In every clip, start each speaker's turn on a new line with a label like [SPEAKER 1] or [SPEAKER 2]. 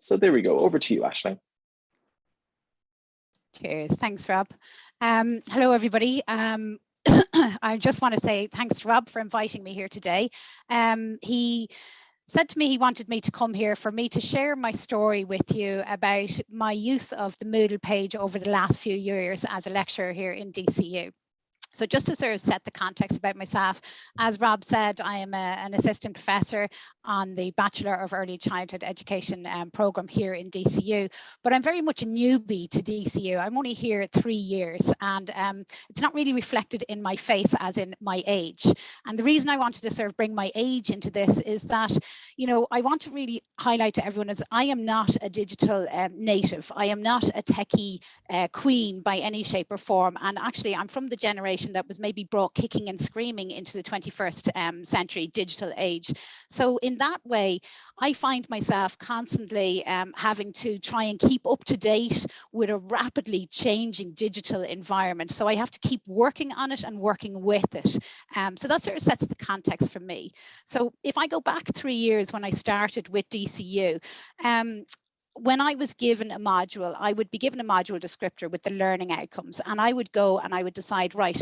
[SPEAKER 1] So there we go. Over to you, Ashling.
[SPEAKER 2] Cheers. Thanks, Rob. Um, hello, everybody. Um, I just want to say thanks to Rob for inviting me here today. Um, he said to me he wanted me to come here for me to share my story with you about my use of the Moodle page over the last few years as a lecturer here in DCU. So just to sort of set the context about myself, as Rob said, I am a, an assistant professor on the Bachelor of Early Childhood Education um, program here in DCU, but I'm very much a newbie to DCU. I'm only here three years and um, it's not really reflected in my face as in my age. And the reason I wanted to sort of bring my age into this is that, you know, I want to really highlight to everyone is I am not a digital um, native. I am not a techie uh, queen by any shape or form. And actually I'm from the generation that was maybe brought kicking and screaming into the 21st um, century digital age. So in that way, I find myself constantly um, having to try and keep up to date with a rapidly changing digital environment. So I have to keep working on it and working with it. Um, so that sort of sets the context for me. So if I go back three years when I started with DCU, um, when I was given a module, I would be given a module descriptor with the learning outcomes and I would go and I would decide, right,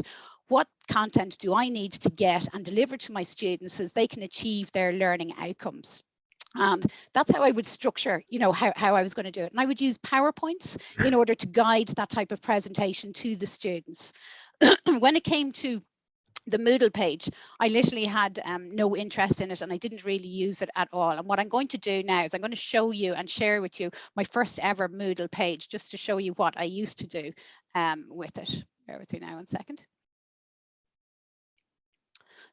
[SPEAKER 2] what content do I need to get and deliver to my students as they can achieve their learning outcomes. And that's how I would structure, you know, how, how I was going to do it. And I would use PowerPoints in order to guide that type of presentation to the students. when it came to the Moodle page, I literally had um, no interest in it and I didn't really use it at all. And what I'm going to do now is I'm going to show you and share with you my first ever Moodle page just to show you what I used to do um, with it. Bear with me now one second.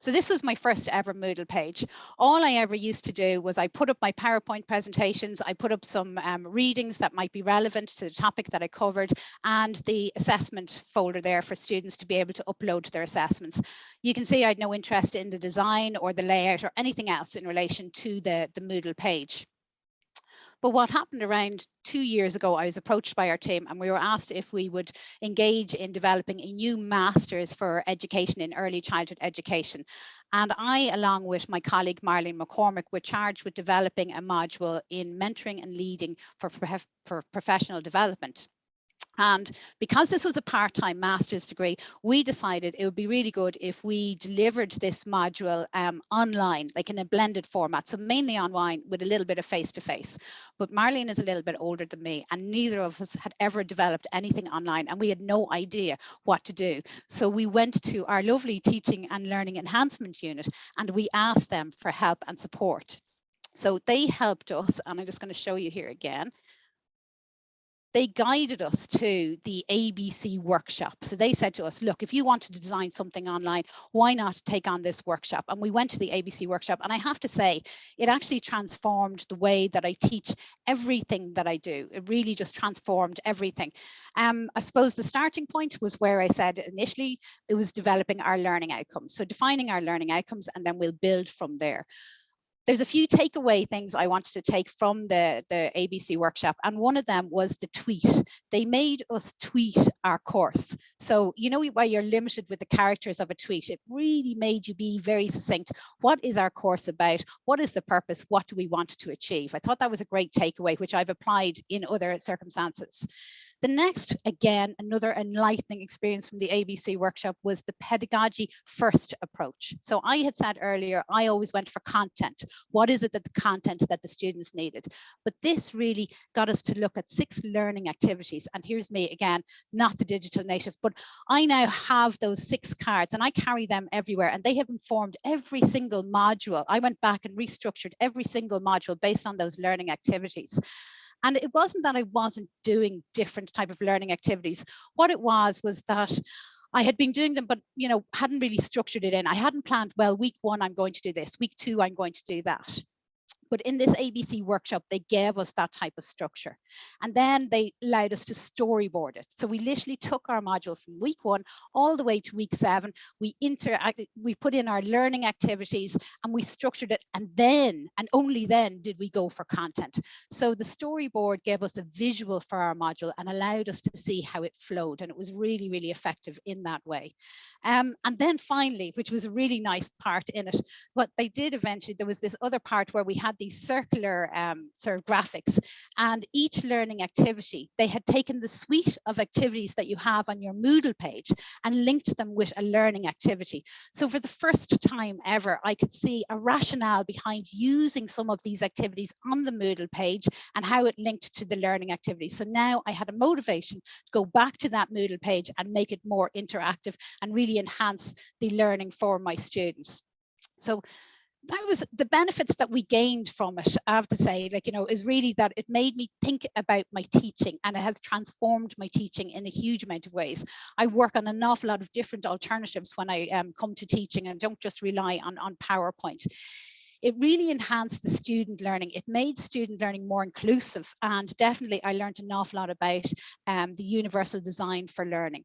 [SPEAKER 2] So this was my first ever Moodle page. All I ever used to do was I put up my PowerPoint presentations, I put up some um, readings that might be relevant to the topic that I covered and the assessment folder there for students to be able to upload their assessments. You can see I had no interest in the design or the layout or anything else in relation to the, the Moodle page. But what happened around two years ago, I was approached by our team and we were asked if we would engage in developing a new master's for education in early childhood education. And I, along with my colleague Marlene McCormick, were charged with developing a module in mentoring and leading for, for professional development. And because this was a part-time master's degree, we decided it would be really good if we delivered this module um, online, like in a blended format. So mainly online with a little bit of face-to-face. -face. But Marlene is a little bit older than me and neither of us had ever developed anything online and we had no idea what to do. So we went to our lovely teaching and learning enhancement unit and we asked them for help and support. So they helped us, and I'm just going to show you here again they guided us to the ABC workshop. So they said to us, look, if you wanted to design something online, why not take on this workshop? And we went to the ABC workshop. And I have to say, it actually transformed the way that I teach everything that I do. It really just transformed everything. Um, I suppose the starting point was where I said initially, it was developing our learning outcomes. So defining our learning outcomes, and then we'll build from there there's a few takeaway things I wanted to take from the, the ABC workshop. And one of them was the tweet. They made us tweet our course. So, you know, why you're limited with the characters of a tweet, it really made you be very succinct. What is our course about? What is the purpose? What do we want to achieve? I thought that was a great takeaway, which I've applied in other circumstances. The next, again, another enlightening experience from the ABC workshop was the pedagogy first approach. So I had said earlier, I always went for content. What is it that the content that the students needed? But this really got us to look at six learning activities. And here's me again, not the digital native, but I now have those six cards and I carry them everywhere and they have informed every single module. I went back and restructured every single module based on those learning activities. And it wasn't that I wasn't doing different type of learning activities. What it was was that I had been doing them, but you know, hadn't really structured it in. I hadn't planned, well, week one, I'm going to do this, week two, I'm going to do that. But in this ABC workshop, they gave us that type of structure. And then they allowed us to storyboard it. So we literally took our module from week one all the way to week seven. We interacted, we put in our learning activities and we structured it. And then, and only then did we go for content. So the storyboard gave us a visual for our module and allowed us to see how it flowed. And it was really, really effective in that way. Um, and then finally, which was a really nice part in it, what they did eventually, there was this other part where we had had these circular um, sort of graphics and each learning activity, they had taken the suite of activities that you have on your Moodle page and linked them with a learning activity. So for the first time ever, I could see a rationale behind using some of these activities on the Moodle page and how it linked to the learning activity. So now I had a motivation to go back to that Moodle page and make it more interactive and really enhance the learning for my students. So that was the benefits that we gained from it i have to say like you know is really that it made me think about my teaching and it has transformed my teaching in a huge amount of ways i work on an awful lot of different alternatives when i um, come to teaching and don't just rely on on powerpoint it really enhanced the student learning. It made student learning more inclusive and definitely I learned an awful lot about um, the universal design for learning.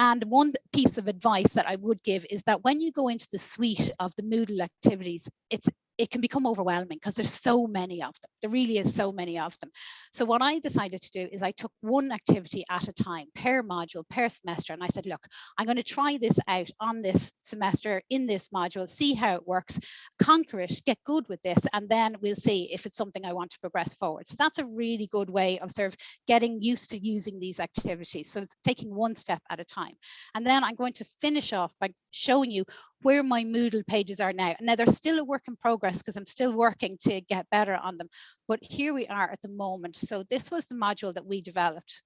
[SPEAKER 2] And one piece of advice that I would give is that when you go into the suite of the Moodle activities, it's it can become overwhelming because there's so many of them. There really is so many of them. So what I decided to do is I took one activity at a time, per module, per semester. And I said, look, I'm going to try this out on this semester in this module, see how it works, conquer it, get good with this, and then we'll see if it's something I want to progress forward. So that's a really good way of sort of getting used to using these activities. So it's taking one step at a time. And then I'm going to finish off by showing you where my Moodle pages are now. Now they're still a work in progress because I'm still working to get better on them. But here we are at the moment. So this was the module that we developed.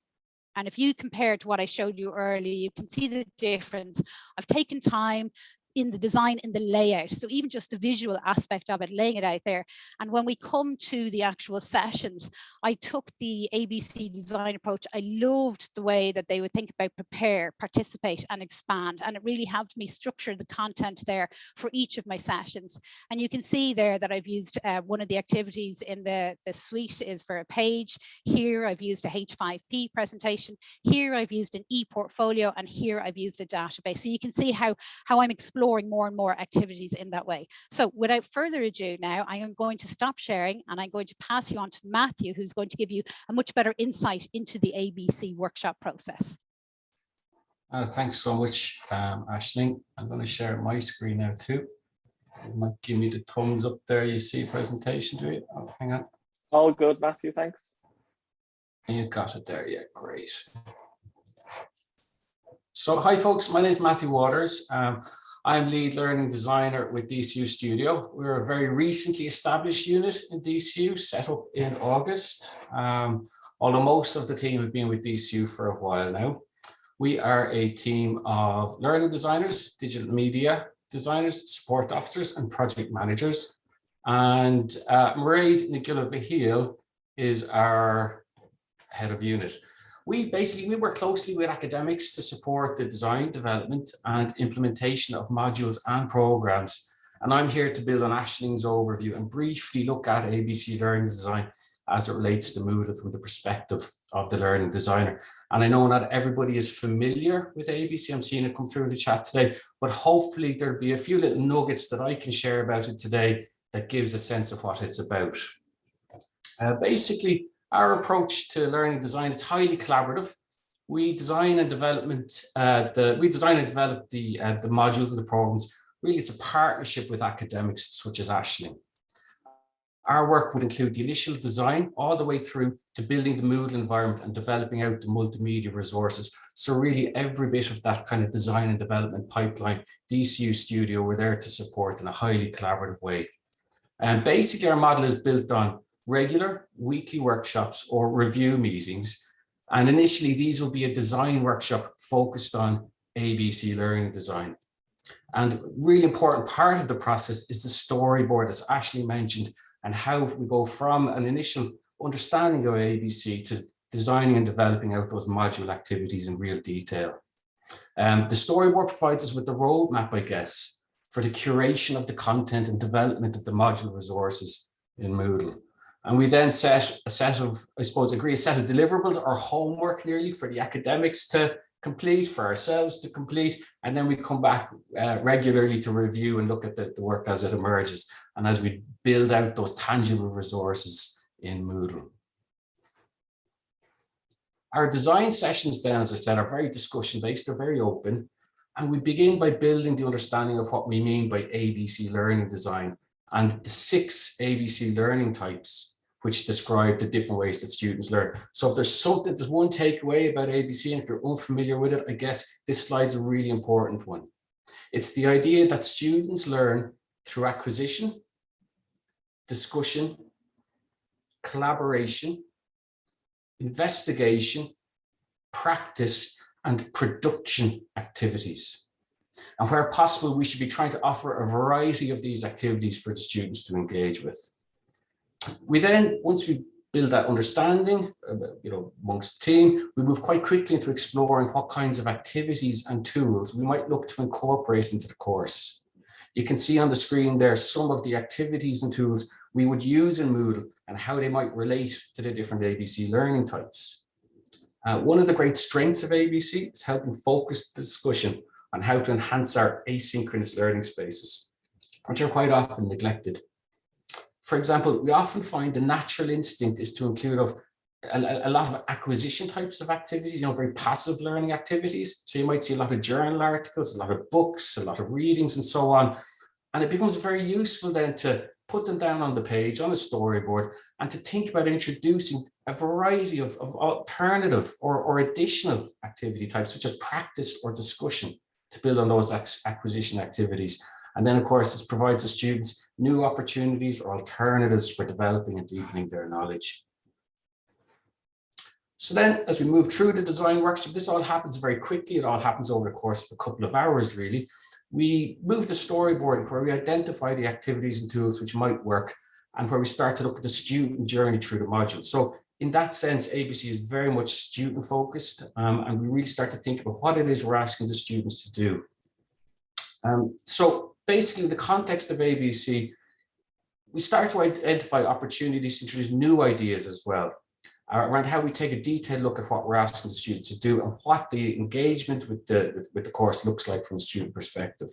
[SPEAKER 2] And if you compare to what I showed you earlier, you can see the difference. I've taken time in the design, in the layout. So even just the visual aspect of it, laying it out there. And when we come to the actual sessions, I took the ABC design approach. I loved the way that they would think about prepare, participate and expand. And it really helped me structure the content there for each of my sessions. And you can see there that I've used uh, one of the activities in the, the suite is for a page. Here I've used a H5P presentation. Here I've used an e-portfolio and here I've used a database. So you can see how, how I'm exploring exploring more and more activities in that way. So without further ado now, I am going to stop sharing and I'm going to pass you on to Matthew, who's going to give you a much better insight into the ABC workshop process.
[SPEAKER 1] Uh, thanks so much, um, Ashling. I'm going to share my screen now too. You might give me the thumbs up there. You see presentation, do you? Oh, hang on.
[SPEAKER 3] All good, Matthew, thanks.
[SPEAKER 1] You got it there, yeah, great. So hi folks, my name is Matthew Waters. Um, I'm lead learning designer with DCU Studio. We're a very recently established unit in DCU, set up in August. Um, although most of the team have been with DCU for a while now. We are a team of learning designers, digital media designers, support officers, and project managers. And uh, Mairead Nagula is our head of unit we basically we work closely with academics to support the design, development and implementation of modules and programs. And I'm here to build on Ashling's overview and briefly look at ABC learning design as it relates to Moodle from the perspective of the learning designer. And I know not everybody is familiar with ABC. I'm seeing it come through in the chat today, but hopefully there'll be a few little nuggets that I can share about it today that gives a sense of what it's about. Uh, basically, our approach to learning design is highly collaborative. We design and development uh, the we design and develop the uh, the modules and the programs. Really, it's a partnership with academics such as Ashling. Our work would include the initial design all the way through to building the Moodle environment and developing out the multimedia resources. So really every bit of that kind of design and development pipeline, DCU Studio, we're there to support in a highly collaborative way. And basically our model is built on regular weekly workshops or review meetings. And initially, these will be a design workshop focused on ABC learning design. And really important part of the process is the storyboard, as Ashling mentioned, and how we go from an initial understanding of ABC to designing and developing out those module activities in real detail. Um, the storyboard provides us with the roadmap, I guess, for the curation of the content and development of the module resources in Moodle. And we then set a set of, I suppose, agree a set of deliverables or homework nearly for the academics to complete, for ourselves to complete, and then we come back uh, regularly to review and look at the, the work as it emerges and as we build out those tangible resources in Moodle. Our design sessions then, as I said, are very discussion based, they're very open. And we begin by building the understanding of what we mean by ABC learning design and the six ABC learning types, which describe the different ways that students learn. So if there's something, there's one takeaway about ABC, and if you're unfamiliar with it, I guess this slide's a really important one. It's the idea that students learn through acquisition, discussion, collaboration, investigation, practice, and production activities. And where possible, we should be trying to offer a variety of these activities for the students to engage with. We then, once we build that understanding, uh, you know, amongst the team, we move quite quickly into exploring what kinds of activities and tools we might look to incorporate into the course. You can see on the screen there some of the activities and tools we would use in Moodle and how they might relate to the different ABC learning types. Uh, one of the great strengths of ABC is helping focus the discussion on how to enhance our asynchronous learning spaces, which are quite often neglected. For example, we often find the natural instinct is to include of a, a, lot of acquisition types of activities, you know, very passive learning activities. So you might see a lot of journal articles, a lot of books, a lot of readings and so on. And it becomes very useful then to put them down on the page on a storyboard and to think about introducing a variety of, of alternative or, or additional activity types, such as practice or discussion to build on those acquisition activities. And then, of course, this provides the students new opportunities or alternatives for developing and deepening their knowledge. So then as we move through the design workshop, this all happens very quickly. It all happens over the course of a couple of hours, really. We move to storyboarding where we identify the activities and tools which might work and where we start to look at the student journey through the module. So in that sense, ABC is very much student focused um, and we really start to think about what it is we're asking the students to do. Um, so basically the context of ABC, we start to identify opportunities to introduce new ideas as well uh, around how we take a detailed look at what we're asking the students to do and what the engagement with the, with, with the course looks like from a student perspective.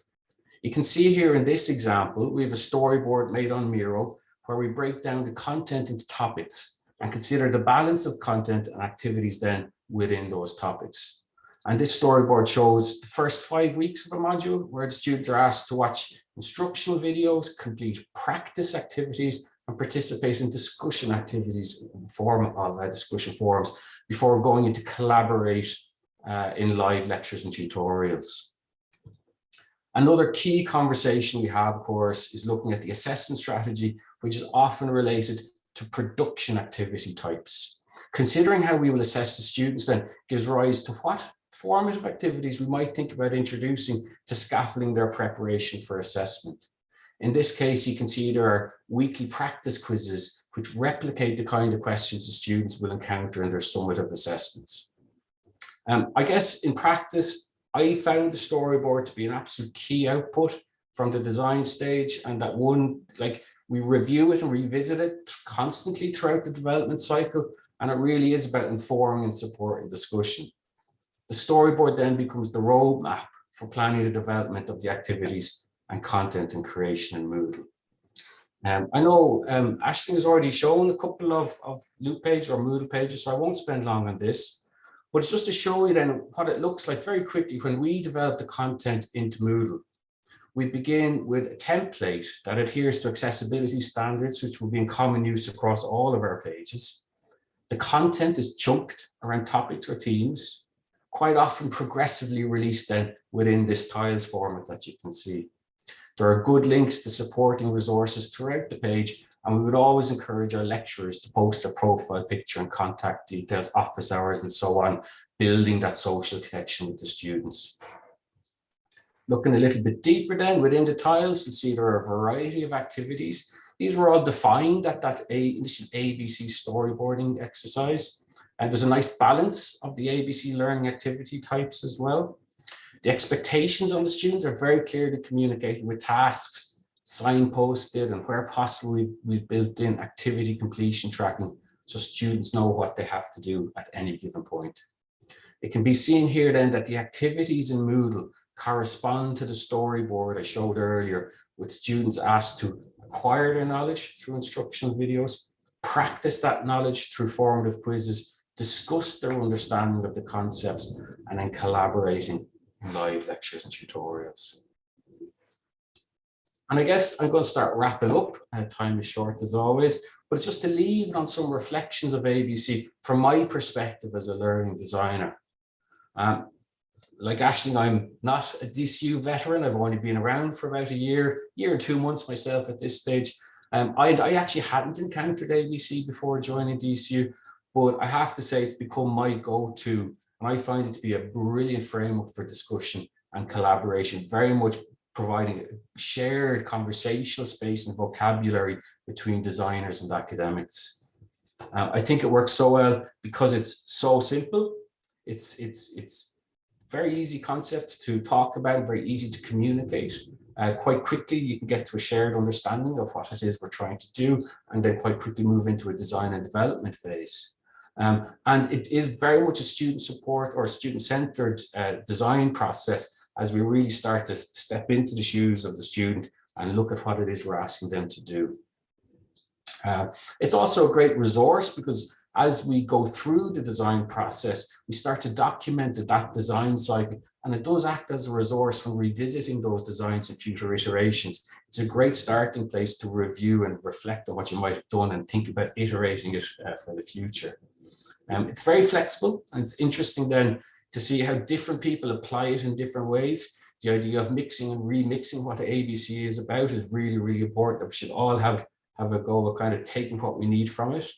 [SPEAKER 1] You can see here in this example, we have a storyboard made on Miro where we break down the content into topics and consider the balance of content and activities then within those topics. And this storyboard shows the first five weeks of a module where the students are asked to watch instructional videos, complete practice activities, and participate in discussion activities in the form of uh, discussion forums before going into collaborate uh, in live lectures and tutorials. Another key conversation we have, of course, is looking at the assessment strategy, which is often related to production activity types. Considering how we will assess the students then gives rise to what formative activities we might think about introducing to scaffolding their preparation for assessment. In this case, you can see there are weekly practice quizzes which replicate the kind of questions the students will encounter in their summative assessments. Um, I guess in practice, I found the storyboard to be an absolute key output from the design stage and that one, like we review it and revisit it constantly throughout the development cycle. And it really is about informing and supporting discussion. The storyboard then becomes the roadmap for planning the development of the activities and content and creation in Moodle. Um, I know um, Ashton has already shown a couple of, of loop pages or Moodle pages, so I won't spend long on this. But it's just to show you then what it looks like very quickly when we develop the content into Moodle. We begin with a template that adheres to accessibility standards, which will be in common use across all of our pages. The content is chunked around topics or themes, quite often progressively released then within this tiles format that you can see. There are good links to supporting resources throughout the page, and we would always encourage our lecturers to post a profile picture and contact details, office hours, and so on, building that social connection with the students. Looking a little bit deeper then within the tiles, you'll see there are a variety of activities. These were all defined at that A, this is ABC storyboarding exercise. And there's a nice balance of the ABC learning activity types as well. The expectations on the students are very clearly communicated with tasks, signposted, and where possible, we've, we've built in activity completion tracking so students know what they have to do at any given point. It can be seen here then that the activities in Moodle correspond to the storyboard I showed earlier with students asked to acquire their knowledge through instructional videos, practice that knowledge through formative quizzes, discuss their understanding of the concepts, and then collaborating in live lectures and tutorials. And I guess I'm going to start wrapping up. Uh, time is short as always, but it's just to leave it on some reflections of ABC from my perspective as a learning designer. Um, like Ashling, I'm not a DCU veteran. I've only been around for about a year, year and two months myself at this stage. Um, I, I actually hadn't encountered ABC before joining DCU, but I have to say it's become my go-to and I find it to be a brilliant framework for discussion and collaboration, very much providing a shared conversational space and vocabulary between designers and academics. Um, I think it works so well because it's so simple. It's, it's, it's very easy concept to talk about, very easy to communicate. Uh, quite quickly, you can get to a shared understanding of what it is we're trying to do, and then quite quickly move into a design and development phase. Um, and it is very much a student support or student-centered uh, design process as we really start to step into the shoes of the student and look at what it is we're asking them to do. Uh, it's also a great resource because as we go through the design process, we start to document that design cycle and it does act as a resource when revisiting those designs in future iterations. It's a great starting place to review and reflect on what you might have done and think about iterating it uh, for the future. Um, it's very flexible and it's interesting then to see how different people apply it in different ways. The idea of mixing and remixing what the ABC is about is really, really important. That we should all have, have a go of kind of taking what we need from it.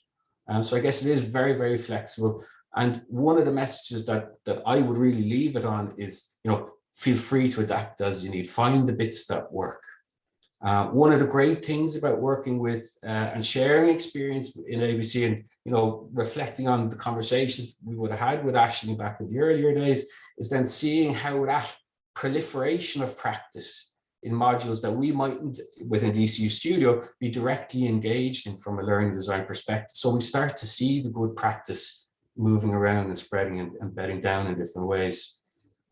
[SPEAKER 1] Um, so I guess it is very, very flexible. And one of the messages that, that I would really leave it on is, you know, feel free to adapt as you need, find the bits that work. Uh, one of the great things about working with uh, and sharing experience in ABC and you know reflecting on the conversations we would have had with Ashling back in the earlier days is then seeing how that proliferation of practice in modules that we mightn't within DCU Studio be directly engaged in from a learning design perspective. So we start to see the good practice moving around and spreading and, and bedding down in different ways.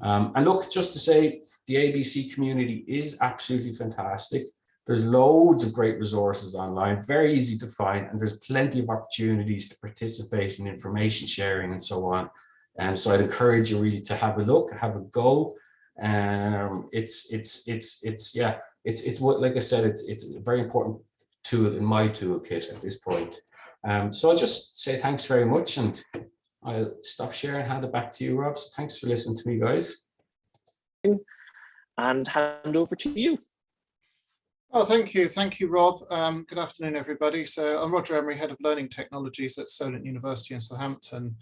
[SPEAKER 1] Um, and look, just to say, the ABC community is absolutely fantastic. There's loads of great resources online, very easy to find, and there's plenty of opportunities to participate in information sharing and so on. And so I'd encourage you really to have a look, have a go. Um, it's, it's, it's, it's, yeah, it's, it's what, like I said, it's, it's a very important tool in my toolkit at this point. Um, so I'll just say thanks very much and I'll stop sharing and hand it back to you, Rob. So thanks for listening to me, guys.
[SPEAKER 3] And hand over to you.
[SPEAKER 4] Oh, thank you. Thank you, Rob. Um, good afternoon, everybody. So I'm Roger Emery, Head of Learning Technologies at Solent University in Southampton,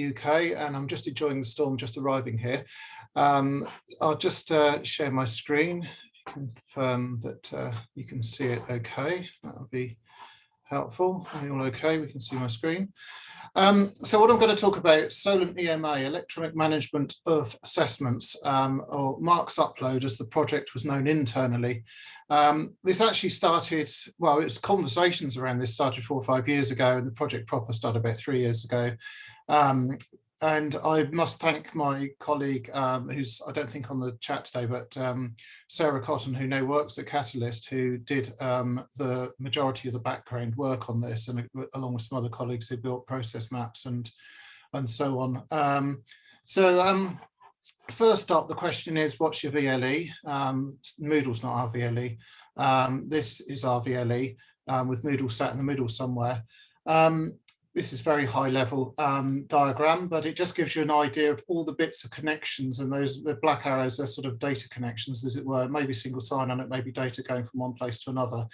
[SPEAKER 4] UK, and I'm just enjoying the storm just arriving here. Um, I'll just uh, share my screen, confirm that uh, you can see it okay. That would be helpful. All okay? We can see my screen. Um, so what I'm going to talk about, Solent EMA, Electronic Management of Assessments, um, or Marks Upload as the project was known internally. Um, this actually started, well, it was conversations around this started four or five years ago and the project proper started about three years ago. And I must thank my colleague, um, who's I don't think on the chat today, but um, Sarah Cotton, who now works at Catalyst, who did um, the majority of the background work on this, and uh, along with some other colleagues who built process maps and and so on. Um, so um, first up, the question is, what's your VLE? Um, Moodle's not our VLE. this is our VLE with Moodle sat in the middle somewhere. Um, this is very high level um, diagram, but it just gives you an idea of all the bits of connections and those the black arrows are sort of data connections, as it were, maybe single sign on it, maybe data going from one place to another.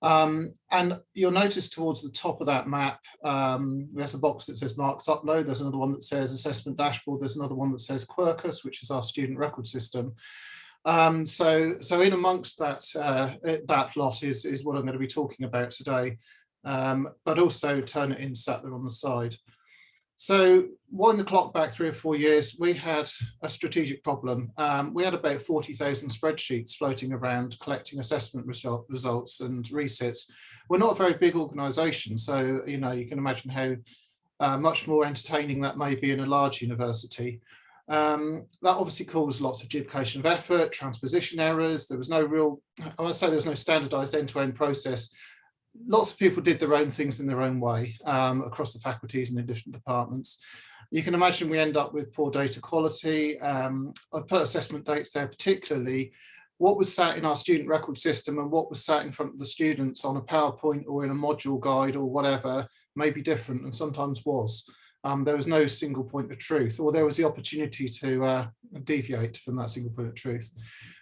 [SPEAKER 4] Um, and you'll notice towards the top of that map, um, there's a box that says marks upload. There's another one that says assessment dashboard. There's another one that says Quercus, which is our student record system. Um, so, so in amongst that, uh, that lot is, is what I'm going to be talking about today um, but also Turnitin sat there on the side. So wind the clock back three or four years, we had a strategic problem. Um, we had about 40,000 spreadsheets floating around collecting assessment result, results and resits. We're not a very big organization, so you know you can imagine how uh, much more entertaining that may be in a large university. Um, that obviously caused lots of duplication of effort, transposition errors. There was no real, I to say there was no standardized end-to-end -end process lots of people did their own things in their own way um, across the faculties and in different departments. You can imagine we end up with poor data quality. Um, I put assessment dates there particularly what was sat in our student record system and what was sat in front of the students on a PowerPoint or in a module guide or whatever may be different and sometimes was. Um, there was no single point of truth or there was the opportunity to uh, deviate from that single point of truth.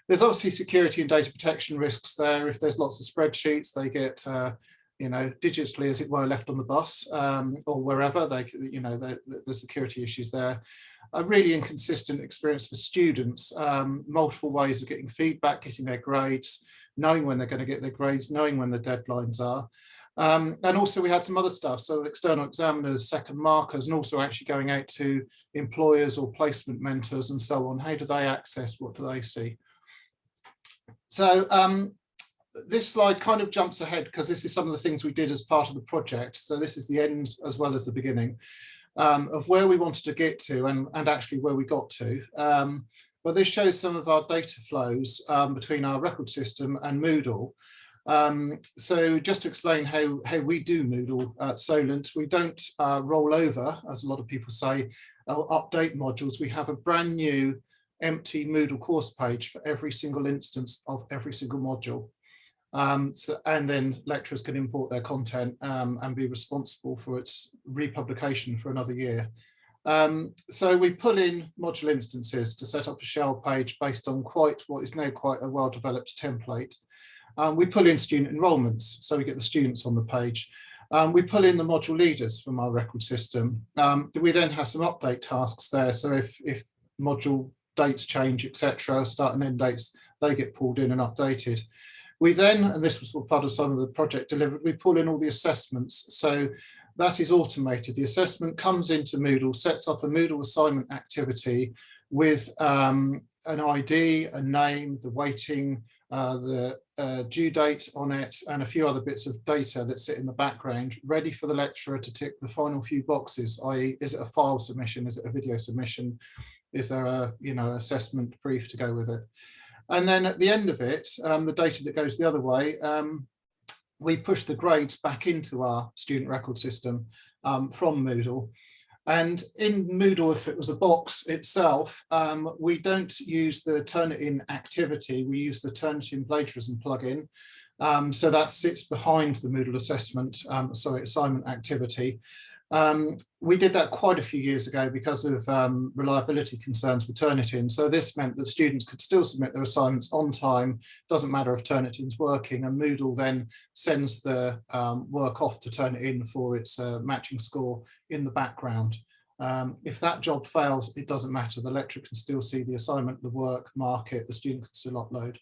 [SPEAKER 4] There's obviously security and data protection risks there. If there's lots of spreadsheets, they get uh, you know, digitally, as it were, left on the bus um, or wherever they, you know, the, the security issues there. A really inconsistent experience for students, um, multiple ways of getting feedback, getting their grades, knowing when they're going to get their grades, knowing when the deadlines are. Um, and also we had some other stuff, so external examiners, second markers, and also actually going out to employers or placement mentors and so on. How do they access, what do they see? So um, this slide kind of jumps ahead because this is some of the things we did as part of the project. So this is the end as well as the beginning um, of where we wanted to get to and, and actually where we got to. Um, but this shows some of our data flows um, between our record system and Moodle. Um, so just to explain how, how we do Moodle at Solent, we don't uh, roll over, as a lot of people say, or update modules. We have a brand new empty Moodle course page for every single instance of every single module. Um, so, and then lecturers can import their content um, and be responsible for its republication for another year. Um, so we pull in module instances to set up a shell page based on quite what is now quite a well-developed template. Um, we pull in student enrolments, so we get the students on the page. Um, we pull in the module leaders from our record system. Um, we then have some update tasks there. So if, if module dates change, etc., start and end dates, they get pulled in and updated. We then, and this was part of some of the project delivered, we pull in all the assessments. So that is automated. The assessment comes into Moodle, sets up a Moodle assignment activity with um, an ID, a name, the weighting, uh, the uh, due date on it, and a few other bits of data that sit in the background, ready for the lecturer to tick the final few boxes, i.e. is it a file submission, is it a video submission, is there a you know assessment brief to go with it. And then at the end of it, um, the data that goes the other way, um, we push the grades back into our student record system um, from Moodle. And in Moodle, if it was a box itself, um, we don't use the Turnitin activity, we use the Turnitin plagiarism plugin. Um, so that sits behind the Moodle assessment, um, sorry, assignment activity. Um, we did that quite a few years ago because of um, reliability concerns with Turnitin. So this meant that students could still submit their assignments on time, doesn't matter if Turnitin's working, and Moodle then sends the um, work off to Turnitin for its uh, matching score in the background. Um, if that job fails, it doesn't matter. The lecturer can still see the assignment, the work, mark it, the student can still upload.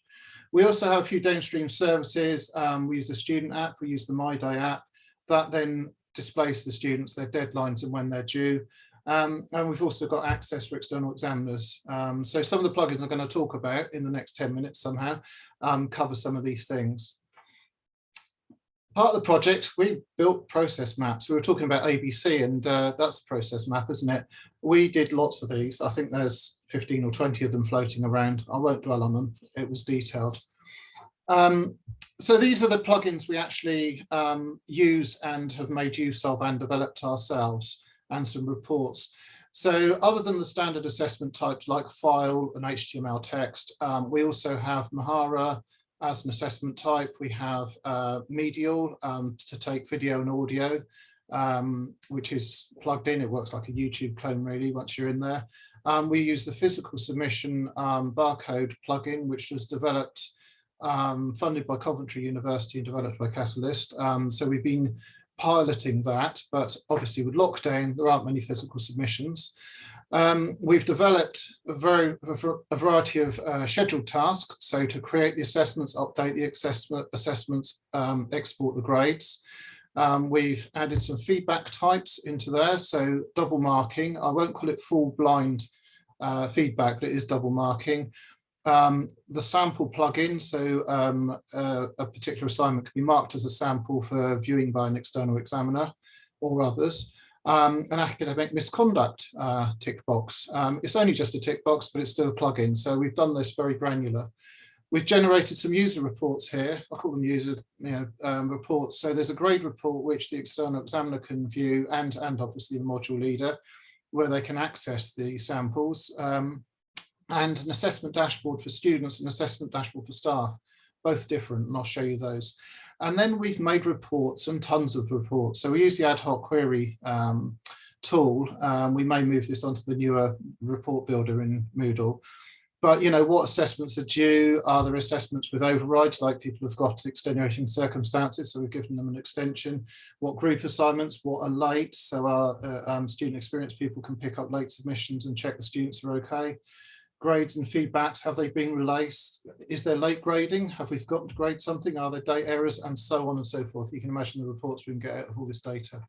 [SPEAKER 4] We also have a few downstream services. Um, we use the student app, we use the MyDay app. That then displays the students, their deadlines and when they're due. Um, and we've also got access for external examiners. Um, so some of the plugins I'm going to talk about in the next 10 minutes somehow um, cover some of these things. Part of the project, we built process maps. We were talking about ABC and uh, that's a process map, isn't it? We did lots of these. I think there's 15 or 20 of them floating around. I won't dwell on them. It was detailed. Um, so these are the plugins we actually um, use and have made use of and developed ourselves and some reports. So other than the standard assessment types like file and HTML text, um, we also have Mahara as an assessment type. We have uh, Medial um, to take video and audio, um, which is plugged in. It works like a YouTube clone really once you're in there. Um, we use the physical submission um, barcode plugin, which was developed um, funded by Coventry University and developed by Catalyst. Um, so we've been piloting that, but obviously with lockdown, there aren't many physical submissions. Um, we've developed a, very, a variety of uh, scheduled tasks. So to create the assessments, update the assessment, assessments, um, export the grades. Um, we've added some feedback types into there. So double marking, I won't call it full blind uh, feedback, but it is double marking. Um, the sample plugin, so um, a particular assignment can be marked as a sample for viewing by an external examiner or others. Um, an academic misconduct uh, tick box. Um, it's only just a tick box, but it's still a plugin. So we've done this very granular. We've generated some user reports here. I call them user you know, um, reports. So there's a grade report which the external examiner can view and, and obviously the module leader where they can access the samples. Um, and an assessment dashboard for students and assessment dashboard for staff, both different, and I'll show you those. And then we've made reports and tons of reports. So we use the ad hoc query um, tool. Um, we may move this onto the newer report builder in Moodle. But, you know, what assessments are due? Are there assessments with overrides, like people have got extenuating circumstances, so we've given them an extension? What group assignments, what are late? So our uh, um, student experience people can pick up late submissions and check the students are okay. Grades and feedbacks, have they been released? Is there late grading? Have we forgotten to grade something? Are there date errors? And so on and so forth. You can imagine the reports we can get out of all this data.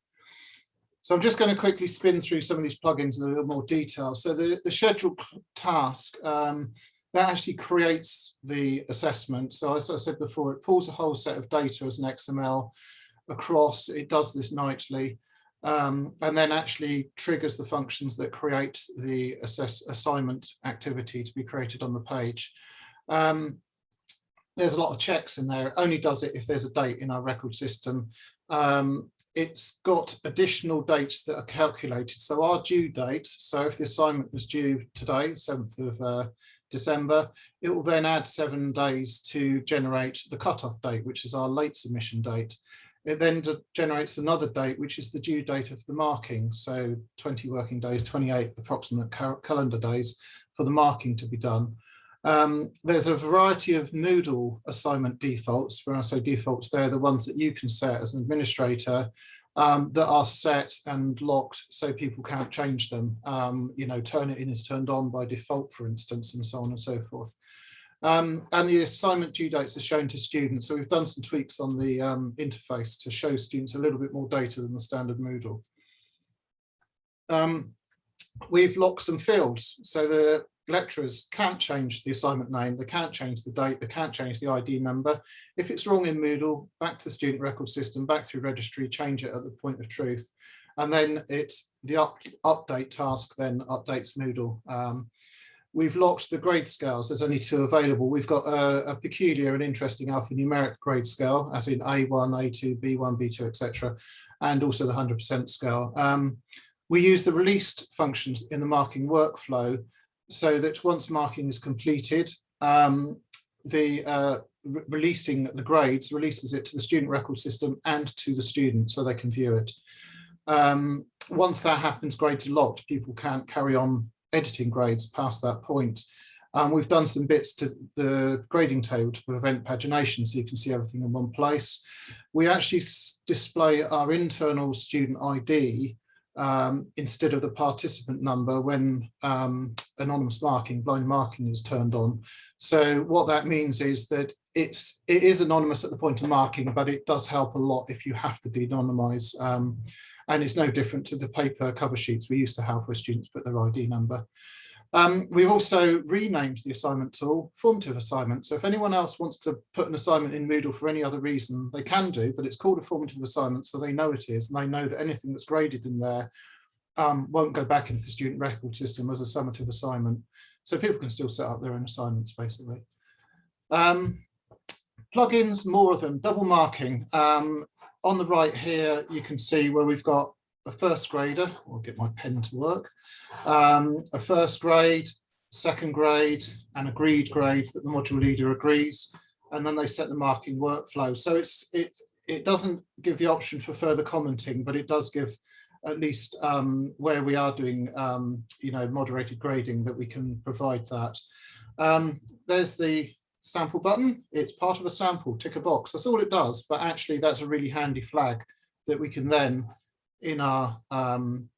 [SPEAKER 4] So I'm just going to quickly spin through some of these plugins in a little more detail. So the, the schedule task, um, that actually creates the assessment. So as I said before, it pulls a whole set of data as an XML across, it does this nightly, um, and then actually triggers the functions that create the assess assignment activity to be created on the page. Um, there's a lot of checks in there. It only does it if there's a date in our record system. Um, it's got additional dates that are calculated. So our due date, so if the assignment was due today, 7th of uh, December, it will then add seven days to generate the cutoff date, which is our late submission date. It then generates another date, which is the due date of the marking. So 20 working days, 28 approximate calendar days for the marking to be done. Um, there's a variety of Moodle assignment defaults. When I say defaults, they're the ones that you can set as an administrator um, that are set and locked so people can't change them. Um, you know, Turnitin is turned on by default, for instance, and so on and so forth. Um, and the assignment due dates are shown to students. So we've done some tweaks on the um, interface to show students a little bit more data than the standard Moodle. Um, we've locked some fields. So the lecturers can't change the assignment name, they can't change the date, they can't change the ID number. If it's wrong in Moodle, back to the student record system, back through registry, change it at the point of truth. And then it's the up, update task then updates Moodle. Um, we've locked the grade scales, there's only two available. We've got a, a peculiar and interesting alphanumeric grade scale, as in A1, A2, B1, B2, etc., and also the 100% scale. Um, we use the released functions in the marking workflow so that once marking is completed, um, the uh, re releasing the grades releases it to the student record system and to the student so they can view it. Um, once that happens, grades are locked. People can't carry on editing grades past that point. Um, we've done some bits to the grading table to prevent pagination so you can see everything in one place. We actually display our internal student ID um, instead of the participant number when um, anonymous marking, blind marking is turned on. So what that means is that it's it is anonymous at the point of marking, but it does help a lot if you have to de-anonymize. Um, and it's no different to the paper cover sheets we used to have where students put their ID number. Um, we've also renamed the assignment tool formative assignment. So if anyone else wants to put an assignment in Moodle for any other reason, they can do, but it's called a formative assignment so they know it is and they know that anything that's graded in there um, won't go back into the student record system as a summative assignment. So people can still set up their own assignments basically. Um, plugins, more of them, double marking. Um, on the right here, you can see where we've got a first grader, I'll get my pen to work, um, a first grade, second grade, and agreed grade that the module leader agrees, and then they set the marking workflow. So it's it it doesn't give the option for further commenting, but it does give at least um, where we are doing um, you know moderated grading that we can provide that. Um, there's the sample button. It's part of a sample, tick a box. That's all it does, but actually that's a really handy flag that we can then in our um,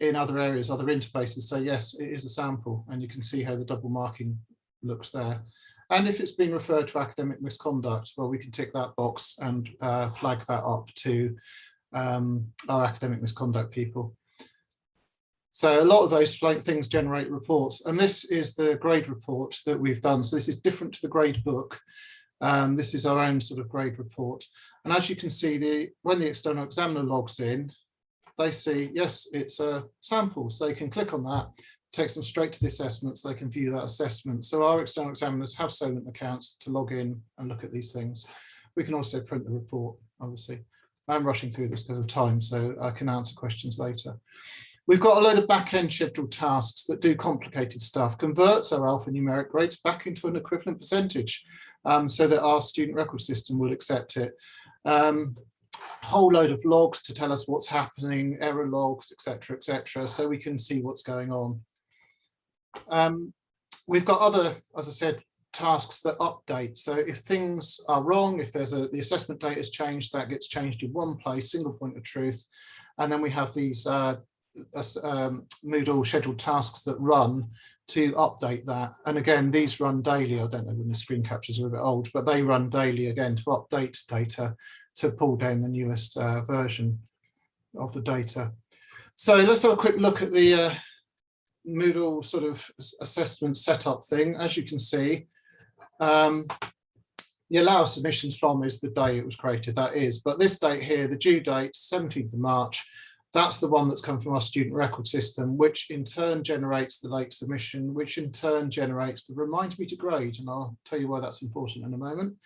[SPEAKER 4] in other areas, other interfaces So yes, it is a sample, and you can see how the double marking looks there. And if it's been referred to academic misconduct, well, we can tick that box and uh, flag that up to um, our academic misconduct people. So a lot of those things generate reports, and this is the grade report that we've done. So this is different to the grade book. Um, this is our own sort of grade report. And as you can see, the when the external examiner logs in, they see, yes, it's a sample. So they can click on that, takes them straight to the assessment so they can view that assessment. So our external examiners have Solent accounts to log in and look at these things. We can also print the report, obviously. I'm rushing through this because of time, so I can answer questions later. We've got a load of back-end scheduled tasks that do complicated stuff, converts our alphanumeric grades back into an equivalent percentage um, so that our student record system will accept it. Um, whole load of logs to tell us what's happening, error logs, etc., etc., so we can see what's going on. Um, we've got other, as I said, tasks that update. So if things are wrong, if there's a the assessment date has changed, that gets changed in one place, single point of truth. And then we have these uh, um, Moodle scheduled tasks that run to update that. And again, these run daily. I don't know when the screen captures are a bit old, but they run daily again to update data to pull down the newest uh, version of the data. So let's have a quick look at the uh, Moodle sort of assessment setup thing. As you can see, um, the allow submissions from is the day it was created, that is. But this date here, the due date, 17th of March, that's the one that's come from our student record system, which in turn generates the late submission, which in turn generates the remind me to grade. And I'll tell you why that's important in a moment.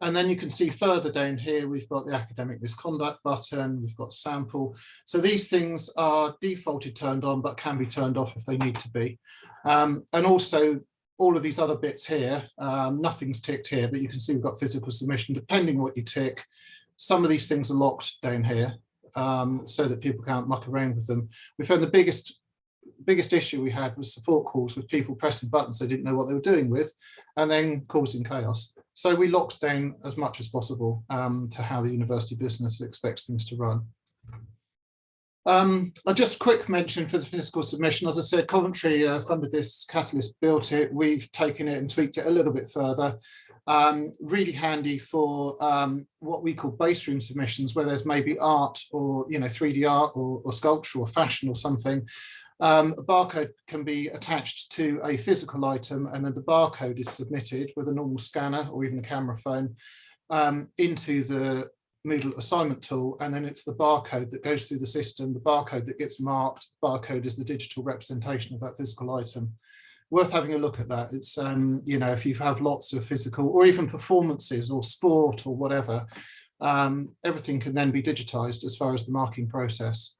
[SPEAKER 4] And then you can see further down here, we've got the academic misconduct button, we've got sample. So these things are defaulted turned on, but can be turned off if they need to be. Um, and also all of these other bits here, um, nothing's ticked here, but you can see we've got physical submission, depending what you tick. Some of these things are locked down here um, so that people can't muck around with them. We found the biggest biggest issue we had was support calls with people pressing buttons they didn't know what they were doing with and then causing chaos. So we locked down as much as possible um, to how the university business expects things to run. Um, I'll just quick mention for the physical submission, as I said, Coventry uh, funded this, Catalyst built it, we've taken it and tweaked it a little bit further. Um, really handy for um, what we call base room submissions, where there's maybe art or, you know, 3D art or, or sculpture or fashion or something. Um, a barcode can be attached to a physical item and then the barcode is submitted with a normal scanner or even a camera phone um, into the Moodle assignment tool, and then it's the barcode that goes through the system, the barcode that gets marked, barcode is the digital representation of that physical item. Worth having a look at that. It's, um, you know, if you have lots of physical or even performances or sport or whatever, um, everything can then be digitized as far as the marking process.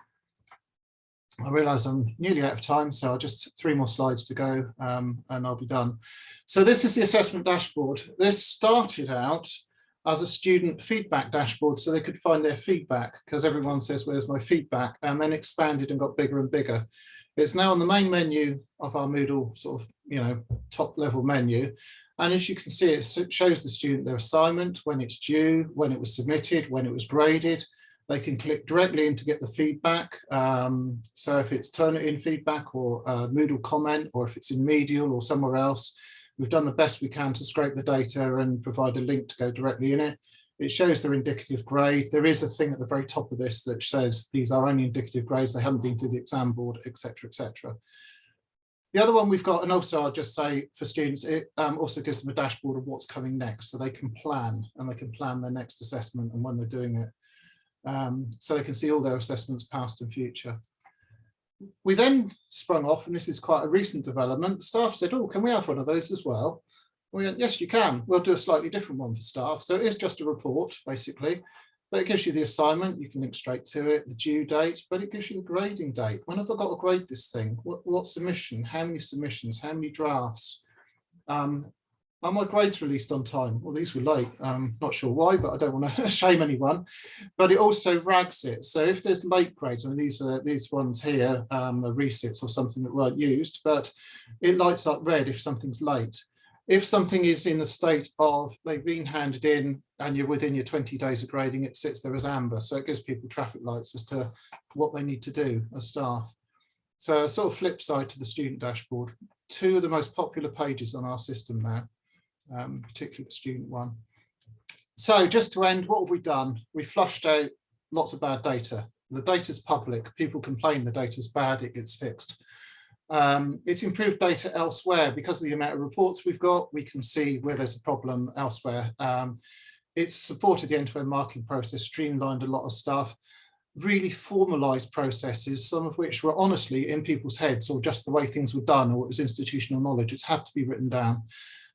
[SPEAKER 4] I realise I'm nearly out of time, so I'll just three more slides to go um, and I'll be done. So this is the assessment dashboard. This started out as a student feedback dashboard so they could find their feedback because everyone says, where's my feedback? And then expanded and got bigger and bigger. It's now on the main menu of our Moodle sort of, you know, top level menu. And as you can see, it shows the student their assignment, when it's due, when it was submitted, when it was graded. They can click directly in to get the feedback. Um, so if it's Turnitin feedback or uh, Moodle comment, or if it's in Medial or somewhere else, We've done the best we can to scrape the data and provide a link to go directly in it. It shows their indicative grade. There is a thing at the very top of this that says these are only indicative grades. They haven't been through the exam board, etc., etc. The other one we've got, and also I'll just say for students, it um, also gives them a dashboard of what's coming next. So they can plan and they can plan their next assessment and when they're doing it. Um, so they can see all their assessments past and future we then sprung off, and this is quite a recent development, staff said, oh, can we have one of those as well? We went, yes, you can. We'll do a slightly different one for staff. So it is just a report, basically, but it gives you the assignment. You can link straight to it, the due date, but it gives you the grading date. When have I got to grade this thing? What, what submission? How many submissions? How many drafts? Um, are my grades released on time? Well, these were late. I'm not sure why, but I don't want to shame anyone. But it also rags it. So if there's late grades, I mean, these are these ones here, um, the resits or something that weren't used, but it lights up red if something's late. If something is in a state of they've been handed in and you're within your 20 days of grading, it sits there as amber. So it gives people traffic lights as to what they need to do as staff. So a sort of flip side to the student dashboard, two of the most popular pages on our system now um, particularly the student one. So just to end, what have we done? We flushed out lots of bad data. The data's public, people complain the data's bad, it gets fixed. Um, it's improved data elsewhere because of the amount of reports we've got, we can see where there's a problem elsewhere. Um, it's supported the end-to-end -end marking process, streamlined a lot of stuff, really formalized processes, some of which were honestly in people's heads or just the way things were done or it was institutional knowledge, it's had to be written down.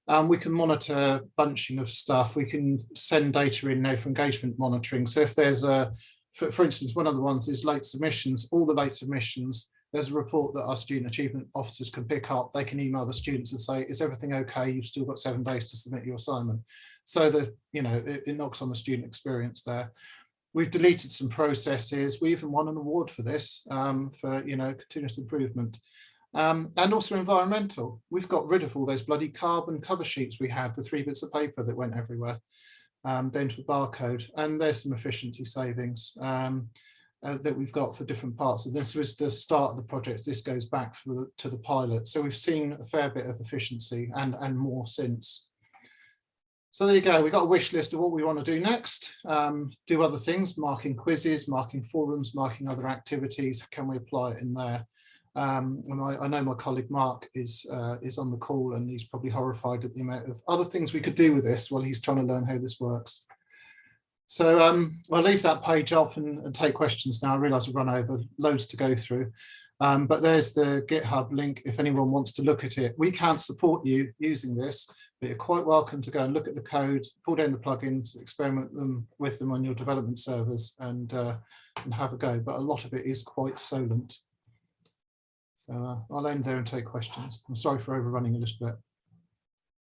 [SPEAKER 4] Um, we can monitor bunching of stuff. We can send data in now for engagement monitoring. So if there's a, for, for instance, one of the ones is late submissions, all the late submissions, there's a report that our student achievement officers can pick up. They can email the students and say, is everything okay? You've still got seven days to submit your assignment. So that, you know, it, it knocks on the student experience there. We've deleted some processes. We even won an award for this, um, for, you know, continuous improvement. Um, and also environmental. We've got rid of all those bloody carbon cover sheets we had with three bits of paper that went everywhere, um, then to barcode. And there's some efficiency savings. Um, uh, that we've got for different parts. So this was the start of the project. This goes back the, to the pilot. So we've seen a fair bit of efficiency and, and more since. So there you go. We've got a wish list of what we want to do next. Um, do other things, marking quizzes, marking forums, marking other activities. Can we apply it in there? Um, and I, I, know my colleague Mark is uh, is on the call and he's probably horrified at the amount of other things we could do with this while he's trying to learn how this works. So um, I'll leave that page up and, and take questions now. I realise we've run over loads to go through, um, but there's the GitHub link if anyone wants to look at it. We can't support you using this, but you're quite welcome to go and look at the code, pull down the plugins, experiment them with them on your development servers and, uh, and have a go. But a lot of it is quite Solent. So uh, I'll end there and take questions. I'm sorry for overrunning a little bit.